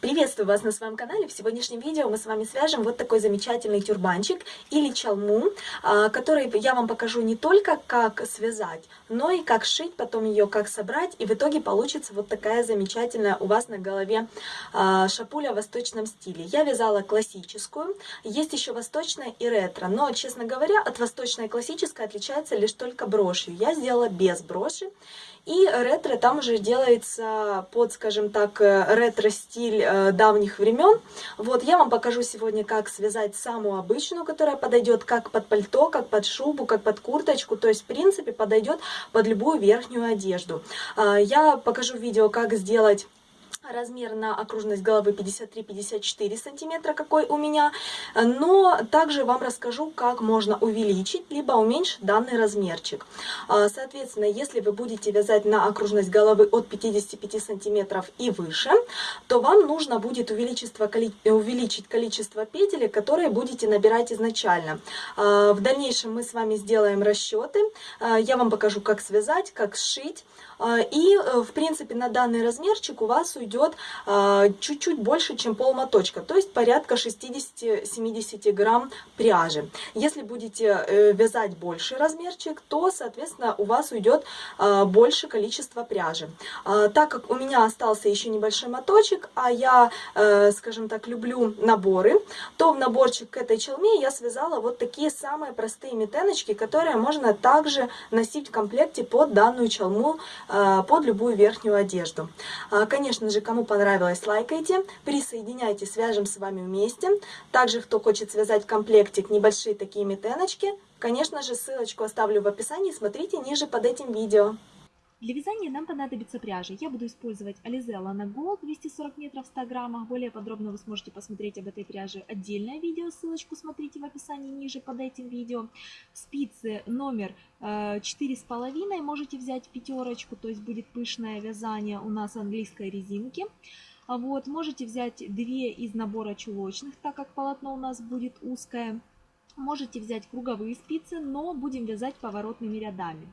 Приветствую вас на своем канале. В сегодняшнем видео мы с вами свяжем вот такой замечательный тюрбанчик или чалму, а, который я вам покажу не только как связать, но и как шить, потом ее как собрать. И в итоге получится вот такая замечательная у вас на голове а, шапуля в восточном стиле. Я вязала классическую, есть еще восточная и ретро. Но, честно говоря, от восточной и классической отличается лишь только брошью. Я сделала без броши. И ретро там уже делается под, скажем так, э, ретро-стиль э, давних времен. Вот я вам покажу сегодня, как связать самую обычную, которая подойдет как под пальто, как под шубу, как под курточку. То есть, в принципе, подойдет под любую верхнюю одежду. А, я покажу видео, как сделать Размер на окружность головы 53-54 сантиметра, какой у меня. Но также вам расскажу, как можно увеличить, либо уменьшить данный размерчик. А, соответственно, если вы будете вязать на окружность головы от 55 сантиметров и выше, то вам нужно будет увеличить количество петель, которые будете набирать изначально. А, в дальнейшем мы с вами сделаем расчеты. А, я вам покажу, как связать, как сшить. И, э, в принципе, на данный размерчик у вас уйдет идет а, чуть-чуть больше, чем пол моточка, то есть порядка 60-70 грамм пряжи. Если будете э, вязать больший размерчик, то, соответственно, у вас уйдет а, больше количество пряжи. А, так как у меня остался еще небольшой моточек, а я, э, скажем так, люблю наборы, то в наборчик к этой челме я связала вот такие самые простые метеночки, которые можно также носить в комплекте под данную челму, под любую верхнюю одежду. Конечно же, также, кому понравилось, лайкайте, присоединяйтесь, свяжем с вами вместе. Также, кто хочет связать комплектик, небольшие такие метеночки, конечно же, ссылочку оставлю в описании, смотрите ниже под этим видео. Для вязания нам понадобится пряжа. Я буду использовать Alize Lana Gold 240 метров в 100 граммах. Более подробно вы сможете посмотреть об этой пряже отдельное видео. Ссылочку смотрите в описании ниже под этим видео. Спицы номер э, четыре с половиной можете взять пятерочку, то есть будет пышное вязание у нас английской резинки. Вот, можете взять две из набора чулочных, так как полотно у нас будет узкое. Можете взять круговые спицы, но будем вязать поворотными рядами.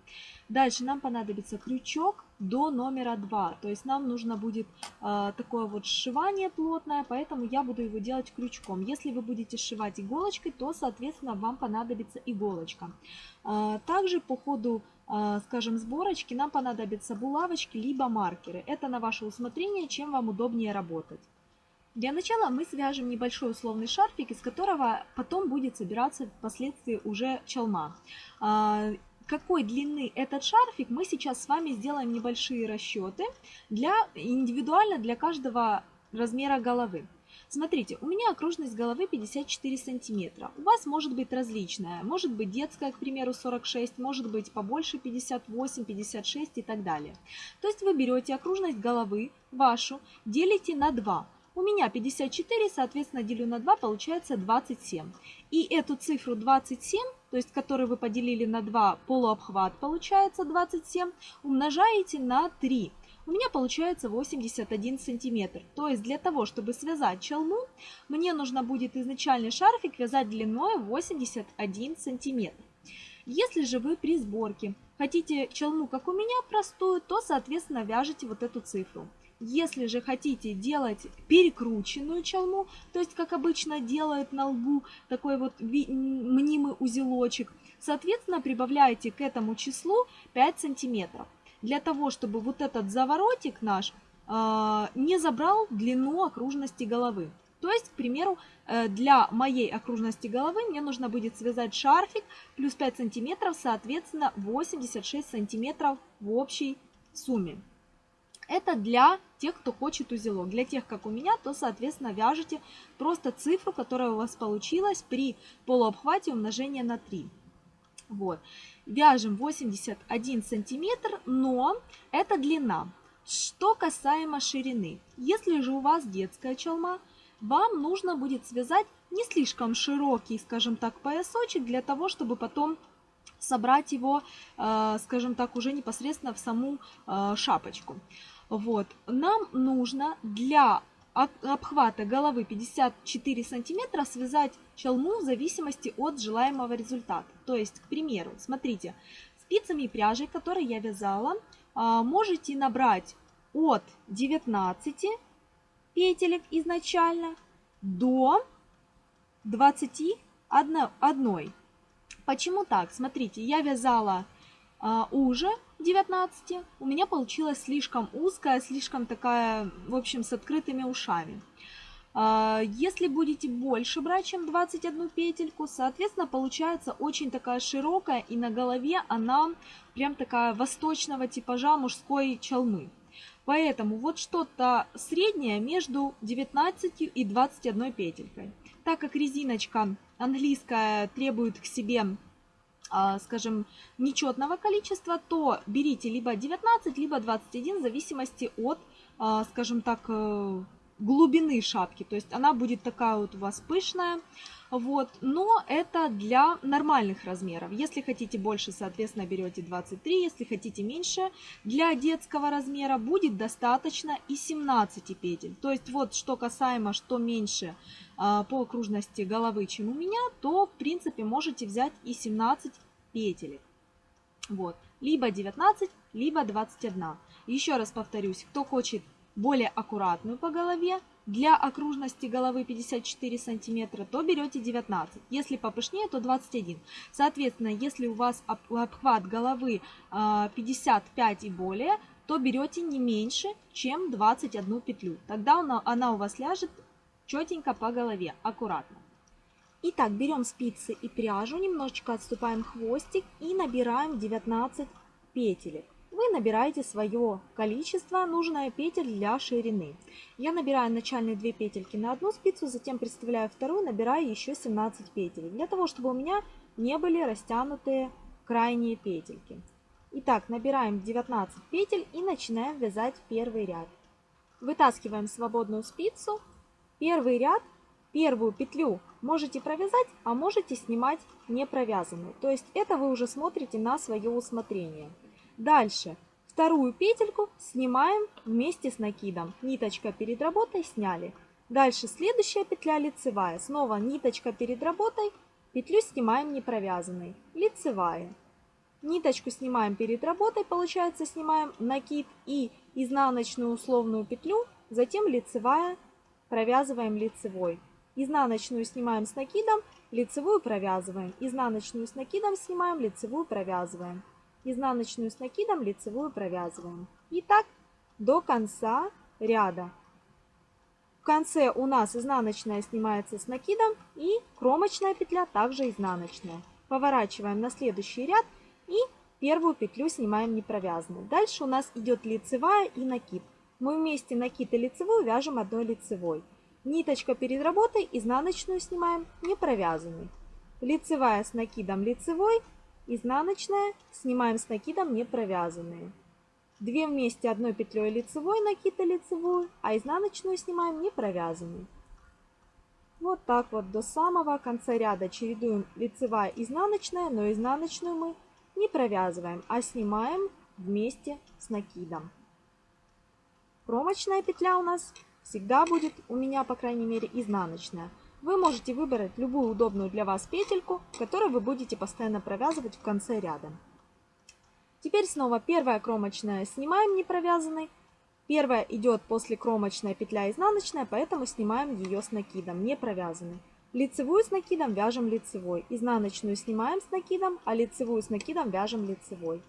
Дальше нам понадобится крючок до номера 2. То есть нам нужно будет э, такое вот сшивание плотное, поэтому я буду его делать крючком. Если вы будете сшивать иголочкой, то, соответственно, вам понадобится иголочка. Э, также по ходу, э, скажем, сборочки нам понадобятся булавочки либо маркеры. Это на ваше усмотрение, чем вам удобнее работать. Для начала мы свяжем небольшой условный шарфик, из которого потом будет собираться впоследствии уже челма. А, какой длины этот шарфик, мы сейчас с вами сделаем небольшие расчеты для, индивидуально для каждого размера головы. Смотрите, у меня окружность головы 54 сантиметра. У вас может быть различная. Может быть детская, к примеру, 46, может быть побольше 58, 56 и так далее. То есть вы берете окружность головы вашу, делите на 2. У меня 54, соответственно, делю на 2, получается 27. И эту цифру 27, то есть которую вы поделили на 2, полуобхват получается 27, умножаете на 3. У меня получается 81 сантиметр. То есть для того, чтобы связать челму, мне нужно будет изначальный шарфик вязать длиной 81 сантиметр. Если же вы при сборке хотите челму, как у меня, простую, то, соответственно, вяжете вот эту цифру. Если же хотите делать перекрученную челму, то есть как обычно делают на лбу такой вот мнимый узелочек, соответственно прибавляете к этому числу 5 сантиметров. Для того, чтобы вот этот заворотик наш э, не забрал длину окружности головы. То есть, к примеру, э, для моей окружности головы мне нужно будет связать шарфик плюс 5 сантиметров, соответственно 86 сантиметров в общей сумме. Это для тех, кто хочет узелок. Для тех, как у меня, то, соответственно, вяжете просто цифру, которая у вас получилась при полуобхвате умножения на 3. Вот. Вяжем 81 сантиметр, но это длина. Что касаемо ширины. Если же у вас детская челма, вам нужно будет связать не слишком широкий, скажем так, поясочек, для того, чтобы потом собрать его, э, скажем так, уже непосредственно в саму э, шапочку. Вот. Нам нужно для обхвата головы 54 сантиметра связать челму в зависимости от желаемого результата. То есть, к примеру, смотрите, спицами и пряжей, которые я вязала, а, можете набрать от 19 петелек изначально до 21. Почему так? Смотрите, я вязала а, уже 19, у меня получилась слишком узкая, слишком такая, в общем, с открытыми ушами. А, если будете больше брать, чем 21 петельку, соответственно, получается очень такая широкая, и на голове она прям такая восточного типажа мужской чалмы. Поэтому вот что-то среднее между 19 и 21 петелькой. Так как резиночка английская требует к себе скажем, нечетного количества, то берите либо 19, либо 21, в зависимости от, а, скажем так, э, глубины шапки. То есть она будет такая вот у вас пышная. Вот. Но это для нормальных размеров. Если хотите больше, соответственно, берете 23. Если хотите меньше, для детского размера будет достаточно и 17 петель. То есть вот что касаемо, что меньше а, по окружности головы, чем у меня, то в принципе можете взять и 17 петель. Вот. Либо 19, либо 21. Еще раз повторюсь, кто хочет более аккуратную по голове, для окружности головы 54 сантиметра, то берете 19. Если попышнее, то 21. Соответственно, если у вас обхват головы 55 а, и более, то берете не меньше, чем 21 петлю. Тогда она, у вас ляжет четенько по голове, аккуратно. Итак, берем спицы и пряжу, немножечко отступаем хвостик и набираем 19 петелек вы набираете свое количество, нужное петель для ширины. Я набираю начальные 2 петельки на одну спицу, затем представляю вторую, набираю еще 17 петель, для того, чтобы у меня не были растянутые крайние петельки. Итак, набираем 19 петель и начинаем вязать первый ряд. Вытаскиваем свободную спицу, первый ряд, первую петлю можете провязать, а можете снимать не провязанную. То есть это вы уже смотрите на свое усмотрение. Дальше вторую петельку снимаем вместе с накидом. Ниточка перед работой сняли. Дальше следующая петля лицевая. Снова ниточка перед работой, петлю снимаем не провязанной. Лицевая. Ниточку снимаем перед работой, получается снимаем накид и изнаночную условную петлю, затем лицевая, провязываем лицевой. Изнаночную снимаем с накидом, лицевую провязываем. Изнаночную с накидом снимаем, лицевую провязываем изнаночную с накидом, лицевую провязываем. И так до конца ряда. В конце у нас изнаночная снимается с накидом и кромочная петля также изнаночная. Поворачиваем на следующий ряд и первую петлю снимаем не провязанной. Дальше у нас идет лицевая и накид. Мы вместе накид и лицевую вяжем одной лицевой. Ниточка перед работой, изнаночную снимаем не провязанной. Лицевая с накидом лицевой, изнаночная, снимаем с накидом не провязанные. Две вместе одной петлей лицевой накид и лицевую, а изнаночную снимаем не провязанную. Вот так вот до самого конца ряда чередуем лицевая изнаночная, но изнаночную мы не провязываем, а снимаем вместе с накидом. Кромочная петля у нас всегда будет, у меня по крайней мере, изнаночная. Вы можете выбрать любую удобную для вас петельку, которую вы будете постоянно провязывать в конце ряда. Теперь снова первая кромочная снимаем не провязанной. Первая идет после кромочная петля изнаночная, поэтому снимаем ее с накидом, не провязанной. Лицевую с накидом вяжем лицевой, изнаночную снимаем с накидом, а лицевую с накидом вяжем лицевой.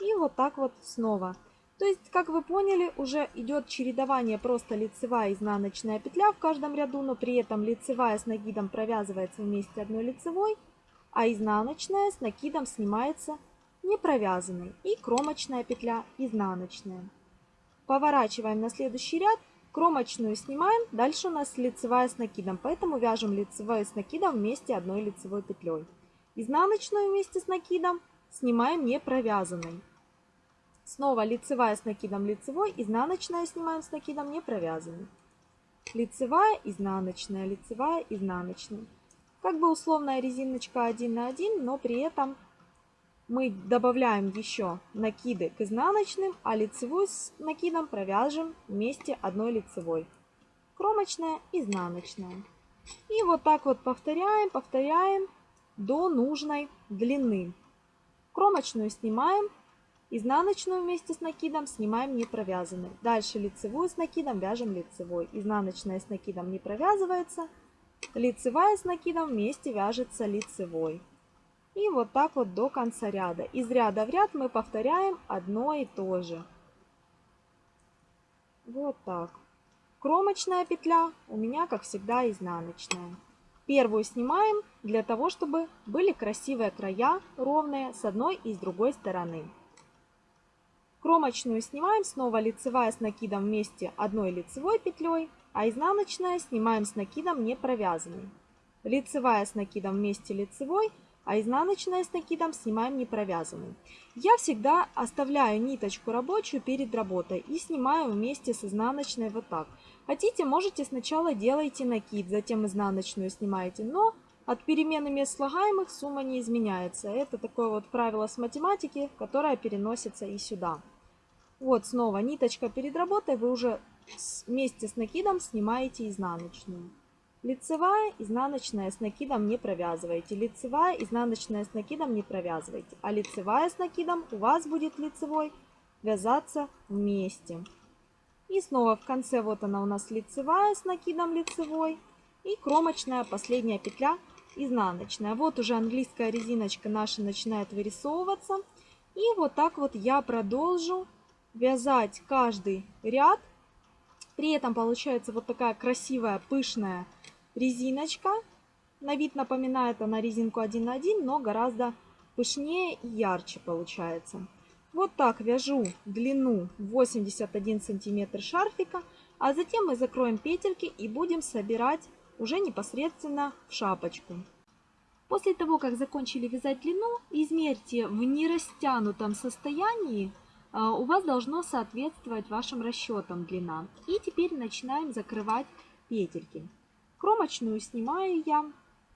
И вот так вот снова. То есть, как вы поняли, уже идет чередование просто лицевая и изнаночная петля в каждом ряду, но при этом лицевая с накидом провязывается вместе одной лицевой, а изнаночная с накидом снимается не провязанной и кромочная петля изнаночная. Поворачиваем на следующий ряд, кромочную снимаем, дальше у нас лицевая с накидом, поэтому вяжем лицевая с накидом вместе одной лицевой петлей. Изнаночную вместе с накидом снимаем не провязанной. Снова лицевая с накидом лицевой, изнаночная снимаем с накидом не провязанной. Лицевая, изнаночная, лицевая, изнаночная. Как бы условная резиночка 1 на 1, но при этом мы добавляем еще накиды к изнаночным, а лицевую с накидом провяжем вместе одной лицевой. Кромочная, изнаночная. И вот так вот повторяем, повторяем до нужной длины. Кромочную снимаем, Изнаночную вместе с накидом снимаем не провязанной. Дальше лицевую с накидом вяжем лицевой. Изнаночная с накидом не провязывается. Лицевая с накидом вместе вяжется лицевой. И вот так вот до конца ряда. Из ряда в ряд мы повторяем одно и то же. Вот так. Кромочная петля у меня, как всегда, изнаночная. Первую снимаем для того, чтобы были красивые края, ровные с одной и с другой стороны. Кромочную снимаем, снова лицевая с накидом вместе одной лицевой петлей, а изнаночная снимаем с накидом не провязанной. Лицевая с накидом вместе лицевой, а изнаночная с накидом снимаем не провязанной. Я всегда оставляю ниточку рабочую перед работой и снимаю вместе с изнаночной вот так. Хотите, можете сначала делайте накид, затем изнаночную снимаете, но от перемены мест слагаемых сумма не изменяется. Это такое вот правило с математики, которое переносится и сюда. Вот снова ниточка перед работой, вы уже вместе с накидом снимаете изнаночную. Лицевая, изнаночная с накидом не провязываете. Лицевая, изнаночная с накидом не провязывайте. А лицевая с накидом у вас будет лицевой вязаться вместе. И снова в конце вот она у нас лицевая с накидом лицевой. И кромочная последняя петля изнаночная. Вот уже английская резиночка наша начинает вырисовываться. И вот так вот я продолжу вязать каждый ряд. При этом получается вот такая красивая пышная резиночка. На вид напоминает она резинку 1 на 1, но гораздо пышнее и ярче получается. Вот так вяжу длину 81 сантиметр шарфика, а затем мы закроем петельки и будем собирать уже непосредственно в шапочку. После того, как закончили вязать длину, измерьте в нерастянутом состоянии, у вас должно соответствовать вашим расчетам длина. И теперь начинаем закрывать петельки. Кромочную снимаю я,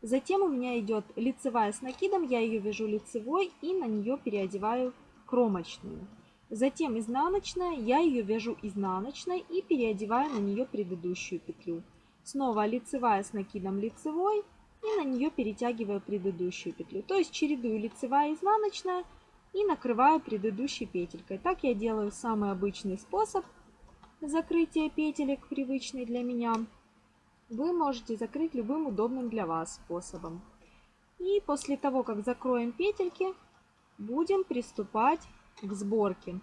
затем у меня идет лицевая с накидом, я ее вяжу лицевой и на нее переодеваю кромочную. Затем изнаночная, я ее вяжу изнаночной и переодеваю на нее предыдущую петлю. Снова лицевая с накидом лицевой и на нее перетягиваю предыдущую петлю. То есть чередую лицевая и изнаночная и накрываю предыдущей петелькой. Так я делаю самый обычный способ закрытия петелек, привычный для меня. Вы можете закрыть любым удобным для вас способом. И после того, как закроем петельки, будем приступать к сборке.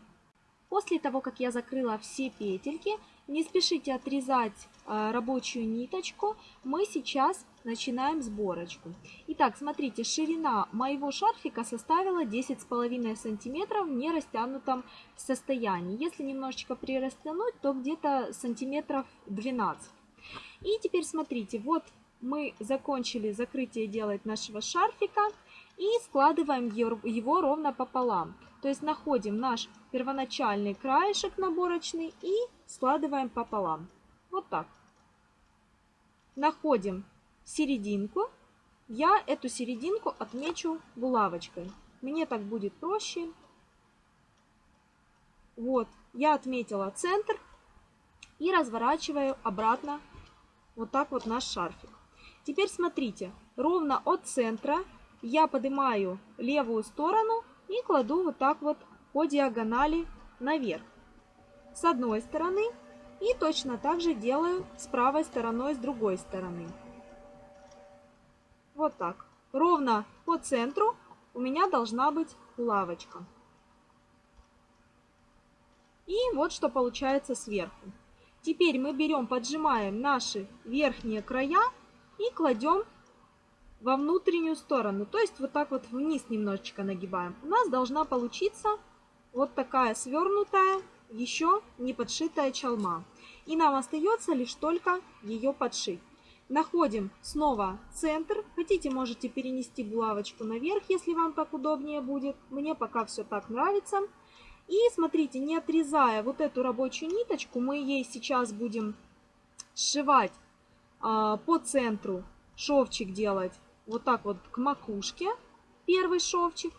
После того, как я закрыла все петельки, не спешите отрезать э, рабочую ниточку. Мы сейчас начинаем сборочку. Итак, смотрите, ширина моего шарфика составила 10,5 сантиметров в нерастянутом состоянии. Если немножечко прирастянуть, то где-то сантиметров 12. И теперь смотрите, вот мы закончили закрытие делать нашего шарфика и складываем его ровно пополам. То есть находим наш первоначальный краешек наборочный и складываем пополам. Вот так. Находим серединку. Я эту серединку отмечу булавочкой. Мне так будет проще. Вот, я отметила центр и разворачиваю обратно вот так вот наш шарфик. Теперь смотрите, ровно от центра я поднимаю левую сторону и кладу вот так вот по диагонали наверх. С одной стороны и точно так же делаю с правой стороной с другой стороны. Вот так. Ровно по центру у меня должна быть лавочка. И вот что получается сверху. Теперь мы берем, поджимаем наши верхние края и кладем во внутреннюю сторону. То есть вот так вот вниз немножечко нагибаем. У нас должна получиться вот такая свернутая, еще не подшитая чалма. И нам остается лишь только ее подшить. Находим снова центр. Хотите, можете перенести булавочку наверх, если вам так удобнее будет. Мне пока все так нравится. И смотрите, не отрезая вот эту рабочую ниточку, мы ей сейчас будем сшивать а, по центру шовчик делать вот так вот к макушке, первый шовчик.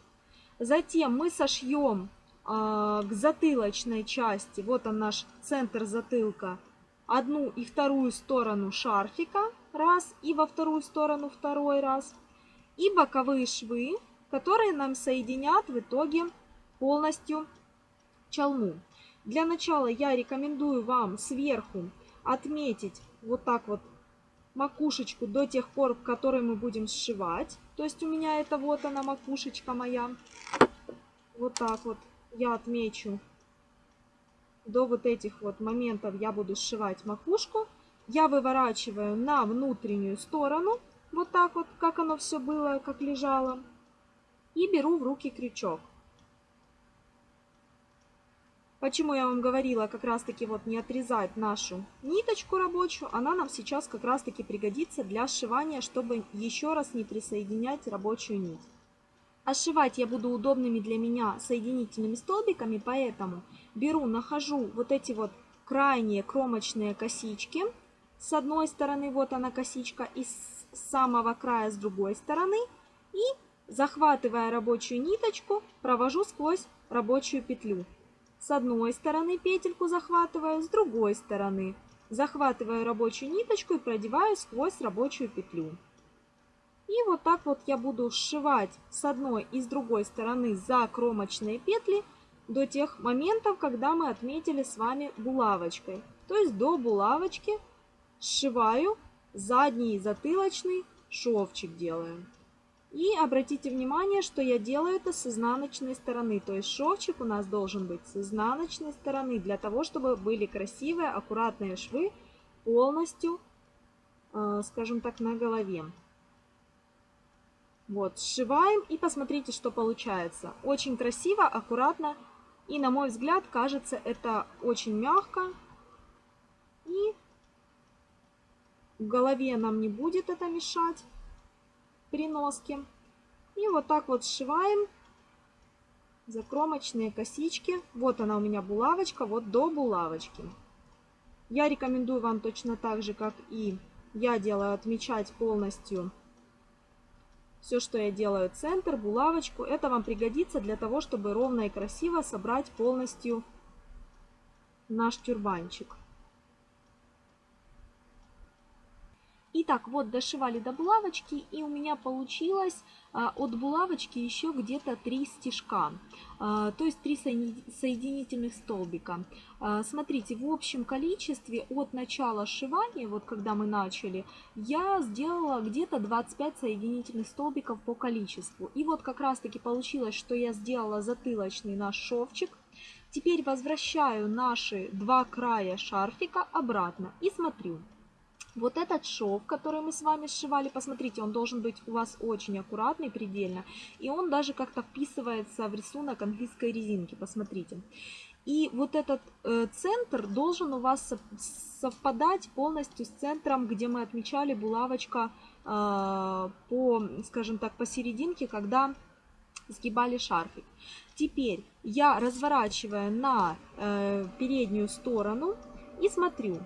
Затем мы сошьем к затылочной части, вот он наш центр затылка, одну и вторую сторону шарфика, раз, и во вторую сторону второй раз. И боковые швы, которые нам соединят в итоге полностью чалму. Для начала я рекомендую вам сверху отметить вот так вот макушечку до тех пор, в которой мы будем сшивать. То есть у меня это вот она макушечка моя. Вот так вот я отмечу. До вот этих вот моментов я буду сшивать макушку. Я выворачиваю на внутреннюю сторону. Вот так вот, как оно все было, как лежало. И беру в руки крючок. Почему я вам говорила как раз таки вот не отрезать нашу ниточку рабочую, она нам сейчас как раз таки пригодится для сшивания, чтобы еще раз не присоединять рабочую нить. А сшивать я буду удобными для меня соединительными столбиками, поэтому беру, нахожу вот эти вот крайние кромочные косички. С одной стороны вот она косичка и с самого края с другой стороны. И захватывая рабочую ниточку, провожу сквозь рабочую петлю. С одной стороны петельку захватываю, с другой стороны. Захватываю рабочую ниточку и продеваю сквозь рабочую петлю. И вот так вот я буду сшивать с одной и с другой стороны за кромочные петли до тех моментов, когда мы отметили с вами булавочкой. То есть до булавочки сшиваю задний затылочный шовчик делаем. И обратите внимание, что я делаю это с изнаночной стороны. То есть шовчик у нас должен быть с изнаночной стороны, для того, чтобы были красивые, аккуратные швы полностью, э, скажем так, на голове. Вот, сшиваем и посмотрите, что получается. Очень красиво, аккуратно. И, на мой взгляд, кажется, это очень мягко. И в голове нам не будет это мешать при носке. И вот так вот сшиваем закромочные косички. Вот она у меня булавочка, вот до булавочки. Я рекомендую вам точно так же, как и я делаю, отмечать полностью все, что я делаю, центр, булавочку. Это вам пригодится для того, чтобы ровно и красиво собрать полностью наш тюрбанчик. Итак, вот дошивали до булавочки, и у меня получилось а, от булавочки еще где-то 3 стежка, а, то есть 3 соединительных столбика. А, смотрите, в общем количестве от начала сшивания, вот когда мы начали, я сделала где-то 25 соединительных столбиков по количеству. И вот как раз таки получилось, что я сделала затылочный наш шовчик. Теперь возвращаю наши два края шарфика обратно и смотрю. Вот этот шов, который мы с вами сшивали, посмотрите, он должен быть у вас очень аккуратный предельно. И он даже как-то вписывается в рисунок английской резинки, посмотрите. И вот этот э, центр должен у вас совпадать полностью с центром, где мы отмечали булавочка э, по, скажем так, посерединке, когда сгибали шарфик. Теперь я разворачиваю на э, переднюю сторону и смотрю,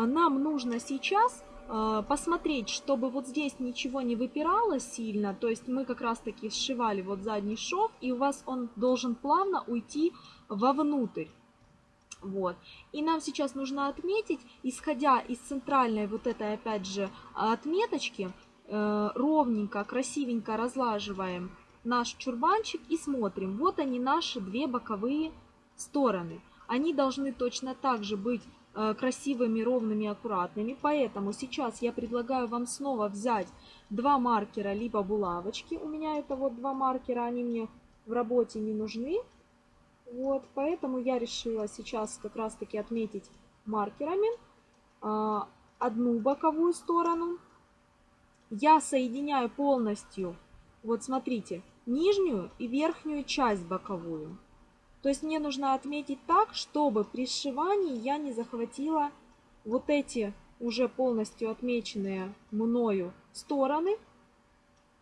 нам нужно сейчас а, посмотреть, чтобы вот здесь ничего не выпирало сильно, то есть мы как раз таки сшивали вот задний шов, и у вас он должен плавно уйти вовнутрь. Вот. И нам сейчас нужно отметить, исходя из центральной вот этой опять же отметочки, э, ровненько, красивенько разлаживаем наш чурбанчик и смотрим. Вот они наши две боковые стороны. Они должны точно так же быть красивыми, ровными, аккуратными. Поэтому сейчас я предлагаю вам снова взять два маркера, либо булавочки. У меня это вот два маркера, они мне в работе не нужны. Вот, поэтому я решила сейчас как раз таки отметить маркерами а, одну боковую сторону. Я соединяю полностью, вот смотрите, нижнюю и верхнюю часть боковую. То есть мне нужно отметить так, чтобы при сшивании я не захватила вот эти уже полностью отмеченные мною стороны.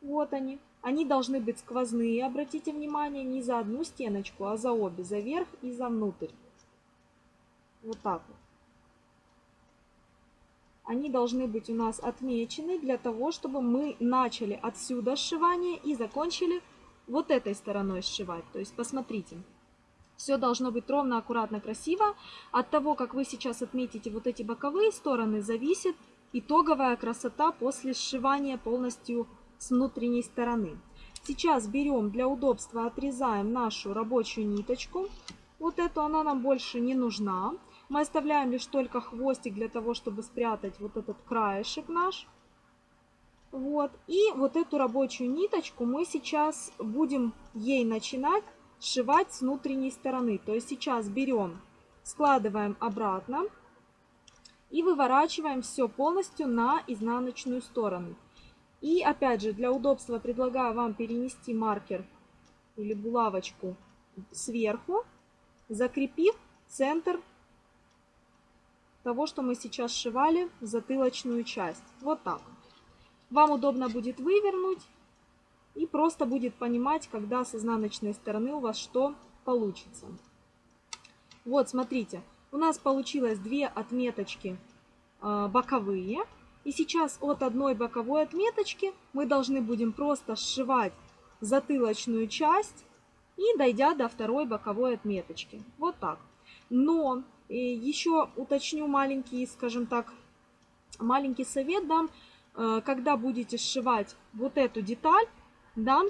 Вот они. Они должны быть сквозные, обратите внимание, не за одну стеночку, а за обе, за верх и за внутрь. Вот так вот. Они должны быть у нас отмечены для того, чтобы мы начали отсюда сшивание и закончили вот этой стороной сшивать. То есть посмотрите. Все должно быть ровно, аккуратно, красиво. От того, как вы сейчас отметите вот эти боковые стороны, зависит итоговая красота после сшивания полностью с внутренней стороны. Сейчас берем для удобства, отрезаем нашу рабочую ниточку. Вот эту она нам больше не нужна. Мы оставляем лишь только хвостик для того, чтобы спрятать вот этот краешек наш. Вот. И вот эту рабочую ниточку мы сейчас будем ей начинать сшивать с внутренней стороны. То есть сейчас берем, складываем обратно и выворачиваем все полностью на изнаночную сторону. И опять же, для удобства предлагаю вам перенести маркер или булавочку сверху, закрепив центр того, что мы сейчас сшивали в затылочную часть. Вот так. Вам удобно будет вывернуть и просто будет понимать, когда с изнаночной стороны у вас что получится. Вот, смотрите, у нас получилось две отметочки э, боковые. И сейчас от одной боковой отметочки мы должны будем просто сшивать затылочную часть и дойдя до второй боковой отметочки. Вот так. Но э, еще уточню маленький, скажем так, маленький совет дам. Э, когда будете сшивать вот эту деталь,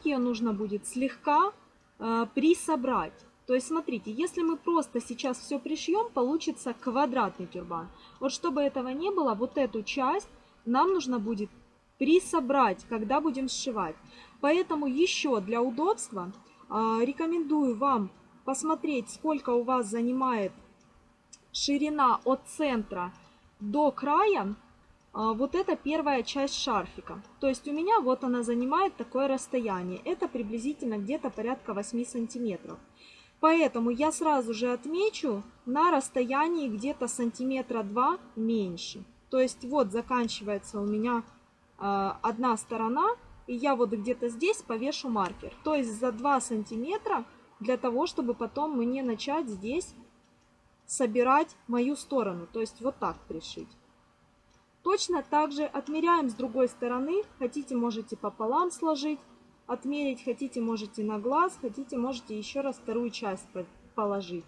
ее нужно будет слегка э, присобрать. То есть, смотрите, если мы просто сейчас все пришьем, получится квадратный тюрбан. Вот чтобы этого не было, вот эту часть нам нужно будет присобрать, когда будем сшивать. Поэтому еще для удобства э, рекомендую вам посмотреть, сколько у вас занимает ширина от центра до края вот это первая часть шарфика. То есть у меня вот она занимает такое расстояние. Это приблизительно где-то порядка 8 сантиметров. Поэтому я сразу же отмечу на расстоянии где-то сантиметра 2 меньше. То есть вот заканчивается у меня э, одна сторона, и я вот где-то здесь повешу маркер. То есть за 2 сантиметра для того, чтобы потом мне начать здесь собирать мою сторону. То есть вот так пришить. Точно так же отмеряем с другой стороны. Хотите, можете пополам сложить, отмерить. Хотите, можете на глаз. Хотите, можете еще раз вторую часть положить.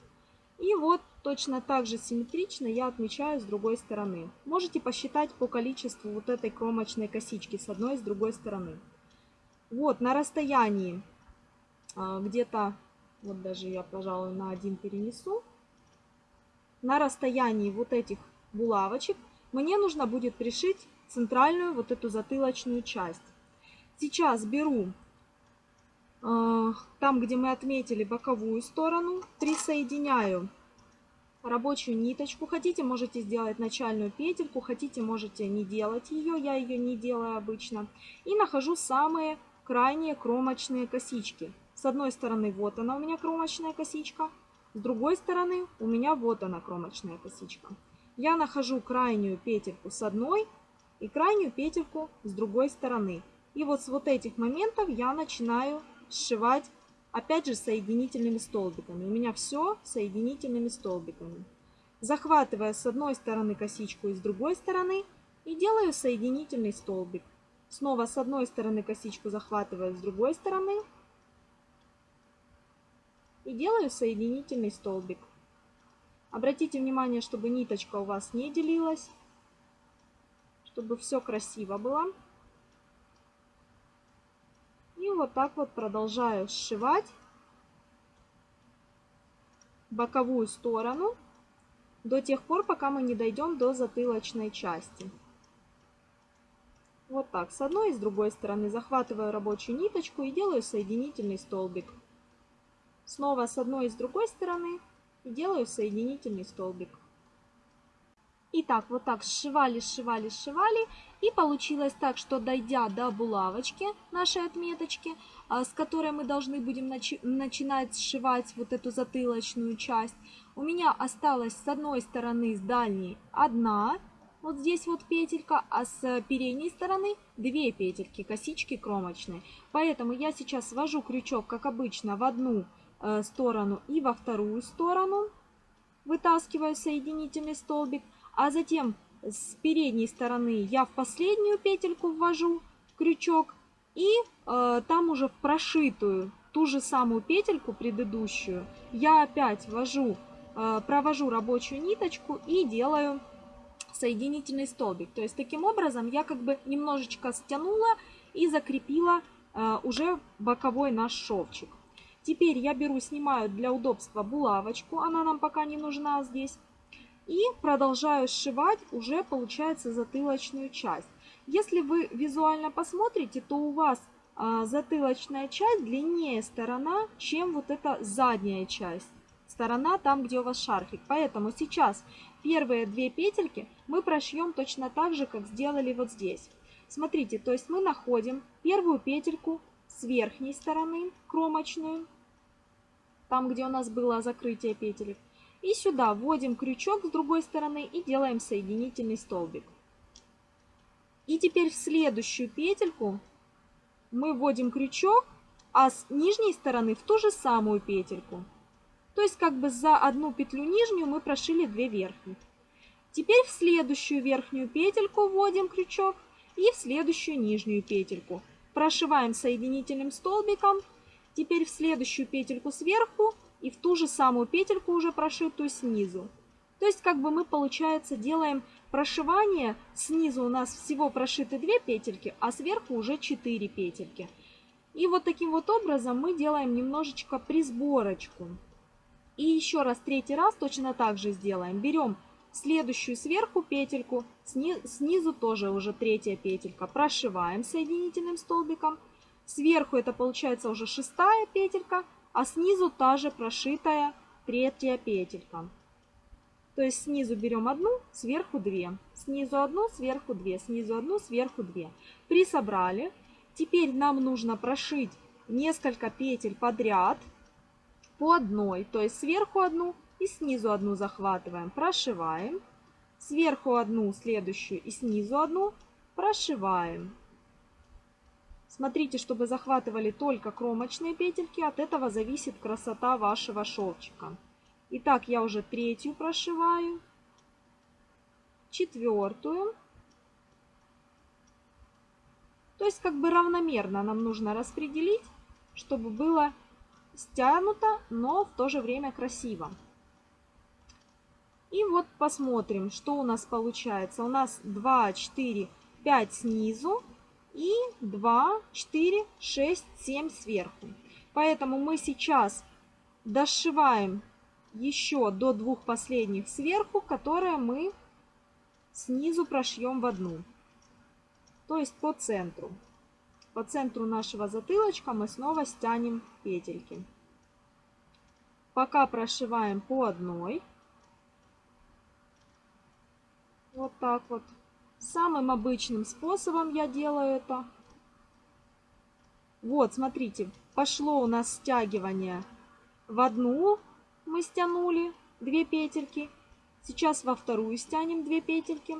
И вот точно так же симметрично я отмечаю с другой стороны. Можете посчитать по количеству вот этой кромочной косички с одной и с другой стороны. Вот на расстоянии а, где-то, вот даже я, пожалуй, на один перенесу. На расстоянии вот этих булавочек мне нужно будет пришить центральную вот эту затылочную часть. Сейчас беру э, там, где мы отметили боковую сторону, присоединяю рабочую ниточку. Хотите, можете сделать начальную петельку, хотите, можете не делать ее, я ее не делаю обычно. И нахожу самые крайние кромочные косички. С одной стороны вот она у меня кромочная косичка, с другой стороны у меня вот она кромочная косичка я нахожу крайнюю петельку с одной и крайнюю петельку с другой стороны. И вот с вот этих моментов я начинаю сшивать, опять же, соединительными столбиками. У меня все соединительными столбиками. Захватывая с одной стороны косичку и с другой стороны и делаю соединительный столбик. Снова с одной стороны косичку захватываю, с другой стороны и делаю соединительный столбик. Обратите внимание, чтобы ниточка у вас не делилась, чтобы все красиво было. И вот так вот продолжаю сшивать боковую сторону до тех пор, пока мы не дойдем до затылочной части. Вот так, с одной и с другой стороны захватываю рабочую ниточку и делаю соединительный столбик. Снова с одной и с другой стороны и делаю соединительный столбик. Итак, вот так сшивали, сшивали, сшивали. И получилось так, что дойдя до булавочки, нашей отметочки, а, с которой мы должны будем начи начинать сшивать вот эту затылочную часть, у меня осталась с одной стороны, с дальней, одна, вот здесь вот петелька, а с передней стороны две петельки, косички кромочные. Поэтому я сейчас ввожу крючок, как обычно, в одну Э, сторону и во вторую сторону, вытаскиваю соединительный столбик, а затем с передней стороны я в последнюю петельку ввожу крючок и э, там уже в прошитую ту же самую петельку предыдущую я опять ввожу, э, провожу рабочую ниточку и делаю соединительный столбик. То есть таким образом я как бы немножечко стянула и закрепила э, уже боковой наш шовчик. Теперь я беру, снимаю для удобства булавочку, она нам пока не нужна здесь. И продолжаю сшивать уже, получается, затылочную часть. Если вы визуально посмотрите, то у вас а, затылочная часть длиннее сторона, чем вот эта задняя часть. Сторона там, где у вас шарфик. Поэтому сейчас первые две петельки мы прошьем точно так же, как сделали вот здесь. Смотрите, то есть мы находим первую петельку с верхней стороны, кромочную, там, где у нас было закрытие петелек. И сюда вводим крючок с другой стороны и делаем соединительный столбик. И теперь в следующую петельку мы вводим крючок, а с нижней стороны в ту же самую петельку. То есть как бы за одну петлю нижнюю мы прошили 2 верхних. Теперь в следующую верхнюю петельку вводим крючок и в следующую нижнюю петельку. Прошиваем соединительным столбиком. Теперь в следующую петельку сверху и в ту же самую петельку уже прошитую снизу. То есть как бы мы, получается, делаем прошивание. Снизу у нас всего прошиты 2 петельки, а сверху уже 4 петельки. И вот таким вот образом мы делаем немножечко присборочку. И еще раз, третий раз точно так же сделаем. Берем следующую сверху петельку, снизу тоже уже третья петелька. Прошиваем соединительным столбиком. Сверху это получается уже шестая петелька, а снизу та же прошитая третья петелька. То есть снизу берем одну, сверху две. Снизу одну, сверху две. Снизу одну, сверху две. Присобрали. Теперь нам нужно прошить несколько петель подряд по одной. То есть сверху одну и снизу одну захватываем. Прошиваем. Сверху одну, следующую и снизу одну. Прошиваем. Смотрите, чтобы захватывали только кромочные петельки. От этого зависит красота вашего шовчика. Итак, я уже третью прошиваю, четвертую. То есть как бы равномерно нам нужно распределить, чтобы было стянуто, но в то же время красиво. И вот посмотрим, что у нас получается. У нас 2, 4, 5 снизу и 2, 4, 6, 7 сверху. Поэтому мы сейчас дошиваем еще до двух последних сверху, которые мы снизу прошьем в одну. То есть по центру. По центру нашего затылочка мы снова стянем петельки. Пока прошиваем по одной. Вот так вот. Самым обычным способом я делаю это. Вот, смотрите, пошло у нас стягивание в одну мы стянули 2 петельки. Сейчас во вторую стянем 2 петельки,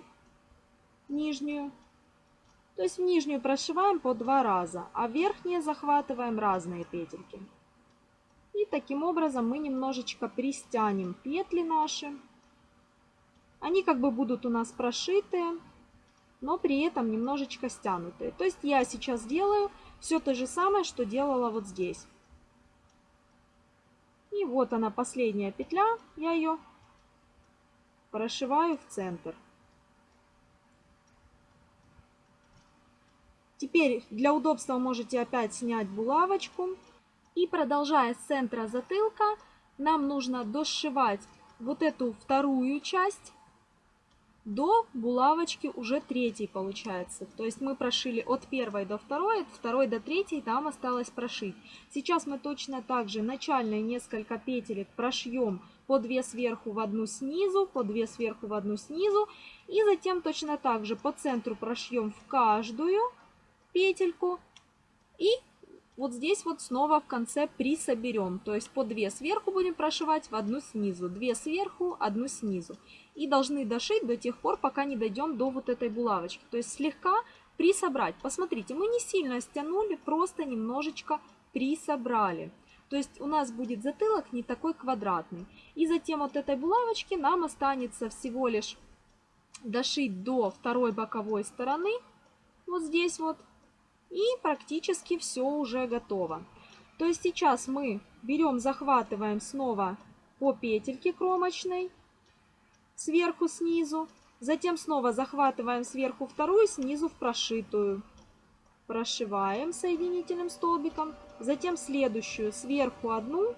нижнюю. То есть в нижнюю прошиваем по два раза, а верхние захватываем разные петельки. И таким образом мы немножечко пристянем петли наши. Они как бы будут у нас прошитые, но при этом немножечко стянутые. То есть я сейчас делаю все то же самое, что делала вот здесь. И вот она последняя петля, я ее прошиваю в центр. Теперь для удобства можете опять снять булавочку. И продолжая с центра затылка, нам нужно дошивать вот эту вторую часть до булавочки уже третьей получается. То есть мы прошили от первой до второй, от второй до третьей, там осталось прошить. Сейчас мы точно так же начальные несколько петелек прошьем по 2 сверху в одну снизу, по 2 сверху в одну снизу. И затем точно так же по центру прошьем в каждую петельку. И вот здесь вот снова в конце присоберем. То есть по 2 сверху будем прошивать в одну снизу, 2 сверху, одну снизу и должны дошить до тех пор, пока не дойдем до вот этой булавочки. То есть слегка присобрать. Посмотрите, мы не сильно стянули, просто немножечко присобрали. То есть у нас будет затылок не такой квадратный. И затем от этой булавочки нам останется всего лишь дошить до второй боковой стороны. Вот здесь вот. И практически все уже готово. То есть сейчас мы берем, захватываем снова по петельке кромочной сверху снизу. Затем снова захватываем сверху вторую, снизу в прошитую. прошиваем соединительным столбиком, затем следующую сверху одну,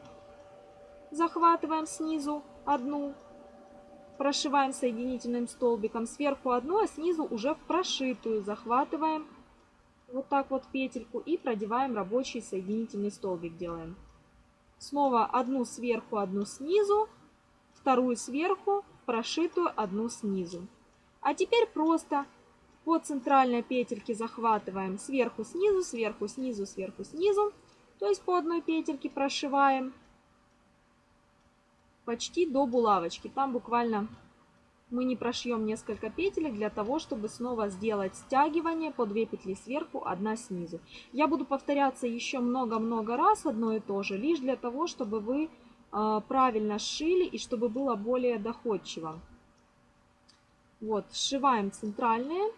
захватываем снизу одну, прошиваем соединительным столбиком сверху одну, а снизу уже в прошитую захватываем вот так вот петельку и продеваем рабочий соединительный столбик делаем. Снова одну сверху, одну снизу, вторую сверху, прошитую одну снизу. А теперь просто по центральной петельке захватываем сверху, снизу, сверху, снизу, сверху, снизу. То есть по одной петельке прошиваем почти до булавочки. Там буквально мы не прошьем несколько петелек для того, чтобы снова сделать стягивание по 2 петли сверху, одна снизу. Я буду повторяться еще много-много раз одно и то же, лишь для того, чтобы вы правильно сшили и чтобы было более доходчиво. Вот, сшиваем центральные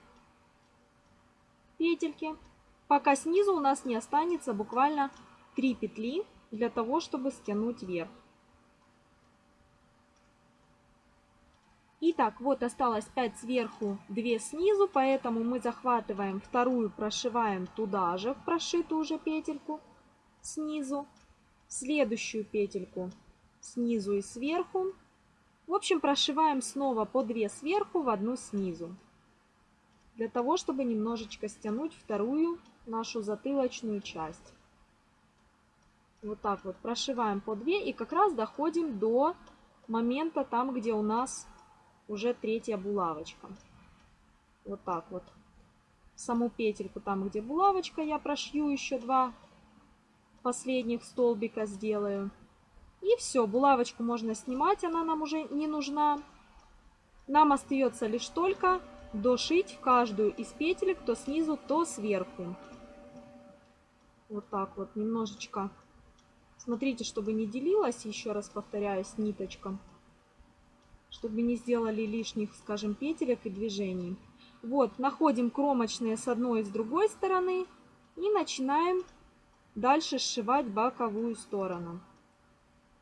петельки, пока снизу у нас не останется буквально 3 петли для того, чтобы стянуть вверх. Итак, вот осталось 5 сверху, 2 снизу, поэтому мы захватываем вторую, прошиваем туда же, в прошитую уже петельку снизу, следующую петельку снизу и сверху. В общем, прошиваем снова по 2 сверху в одну снизу, для того, чтобы немножечко стянуть вторую нашу затылочную часть. Вот так вот прошиваем по 2 и как раз доходим до момента там, где у нас уже третья булавочка. Вот так вот. Саму петельку там, где булавочка, я прошью еще два последних столбика сделаю. И все, булавочку можно снимать, она нам уже не нужна. Нам остается лишь только дошить каждую из петелек то снизу, то сверху. Вот так вот, немножечко. Смотрите, чтобы не делилась, еще раз повторяюсь, ниточка чтобы не сделали лишних, скажем, петелек и движений. Вот, находим кромочные с одной и с другой стороны и начинаем дальше сшивать боковую сторону.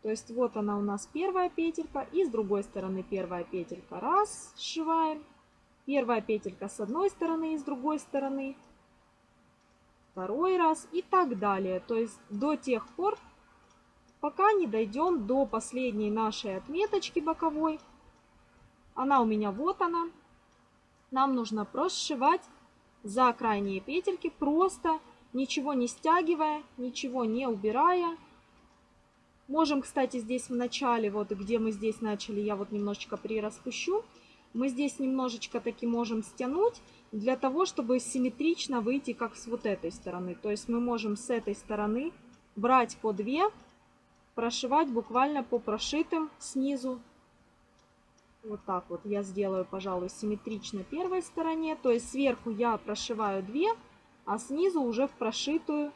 То есть вот она у нас первая петелька и с другой стороны первая петелька. Раз, сшиваем. Первая петелька с одной стороны и с другой стороны. Второй раз и так далее. То есть до тех пор, пока не дойдем до последней нашей отметочки боковой. Она у меня вот она. Нам нужно прошивать за крайние петельки, просто ничего не стягивая, ничего не убирая. Можем, кстати, здесь в начале, вот где мы здесь начали, я вот немножечко прираспущу. Мы здесь немножечко таки можем стянуть, для того, чтобы симметрично выйти как с вот этой стороны. То есть мы можем с этой стороны брать по 2, прошивать буквально по прошитым снизу вот так вот я сделаю, пожалуй, симметрично первой стороне. То есть сверху я прошиваю 2, а снизу уже в прошитую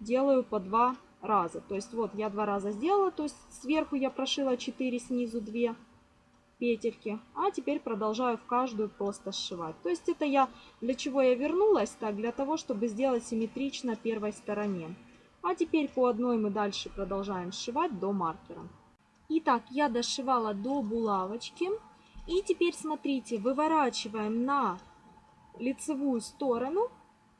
делаю по 2 раза. То есть вот я два раза сделала, то есть сверху я прошила 4, снизу 2 петельки. А теперь продолжаю в каждую просто сшивать. То есть это я, для чего я вернулась? Так, для того, чтобы сделать симметрично первой стороне. А теперь по одной мы дальше продолжаем сшивать до маркера. Итак, я дошивала до булавочки. И теперь смотрите, выворачиваем на лицевую сторону,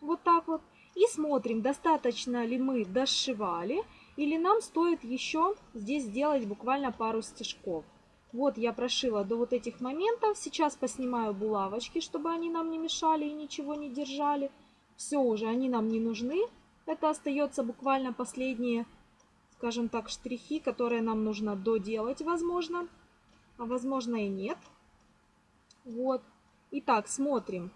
вот так вот, и смотрим, достаточно ли мы дошивали, или нам стоит еще здесь сделать буквально пару стежков. Вот я прошила до вот этих моментов, сейчас поснимаю булавочки, чтобы они нам не мешали и ничего не держали. Все уже, они нам не нужны. Это остается буквально последние, скажем так, штрихи, которые нам нужно доделать, возможно, а возможно и нет. Вот. Итак, смотрим,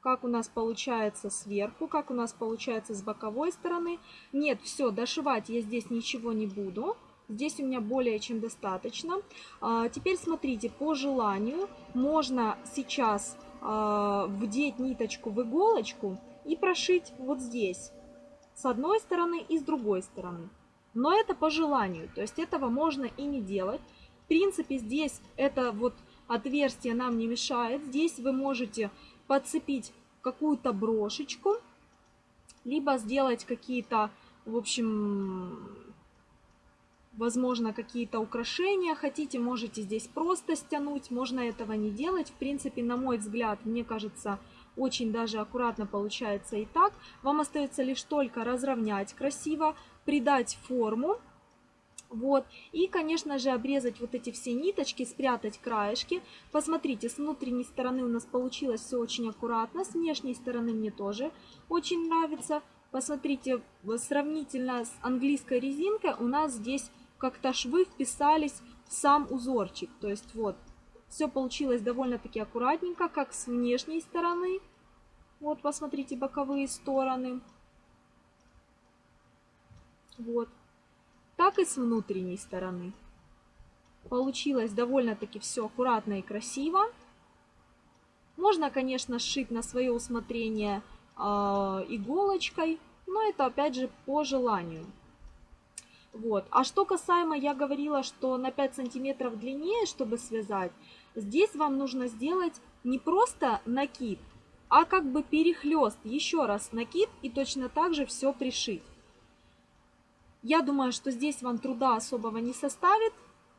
как у нас получается сверху, как у нас получается с боковой стороны. Нет, все, дошивать я здесь ничего не буду. Здесь у меня более чем достаточно. А, теперь смотрите, по желанию можно сейчас а, вдеть ниточку в иголочку и прошить вот здесь. С одной стороны и с другой стороны. Но это по желанию, то есть этого можно и не делать. В принципе, здесь это вот отверстие нам не мешает. Здесь вы можете подцепить какую-то брошечку, либо сделать какие-то, в общем, возможно, какие-то украшения хотите, можете здесь просто стянуть, можно этого не делать. В принципе, на мой взгляд, мне кажется, очень даже аккуратно получается и так. Вам остается лишь только разровнять красиво, придать форму. Вот. И, конечно же, обрезать вот эти все ниточки, спрятать краешки. Посмотрите, с внутренней стороны у нас получилось все очень аккуратно. С внешней стороны мне тоже очень нравится. Посмотрите, сравнительно с английской резинкой у нас здесь как-то швы вписались в сам узорчик. То есть вот, все получилось довольно-таки аккуратненько, как с внешней стороны. Вот, посмотрите, боковые стороны. Вот. Так и с внутренней стороны. Получилось довольно-таки все аккуратно и красиво. Можно, конечно, сшить на свое усмотрение э, иголочкой, но это опять же по желанию. Вот. А что касаемо, я говорила, что на 5 сантиметров длиннее, чтобы связать, здесь вам нужно сделать не просто накид, а как бы перехлест, еще раз накид и точно так же все пришить. Я думаю, что здесь вам труда особого не составит.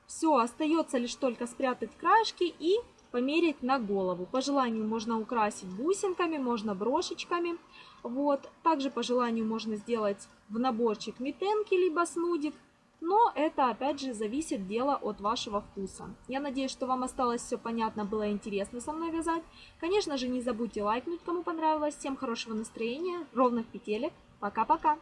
Все, остается лишь только спрятать краешки и померить на голову. По желанию можно украсить бусинками, можно брошечками. Вот. Также по желанию можно сделать в наборчик метенки, либо снудик. Но это опять же зависит дело от вашего вкуса. Я надеюсь, что вам осталось все понятно, было интересно со мной вязать. Конечно же, не забудьте лайкнуть, кому понравилось. Всем хорошего настроения, ровных петелек. Пока-пока!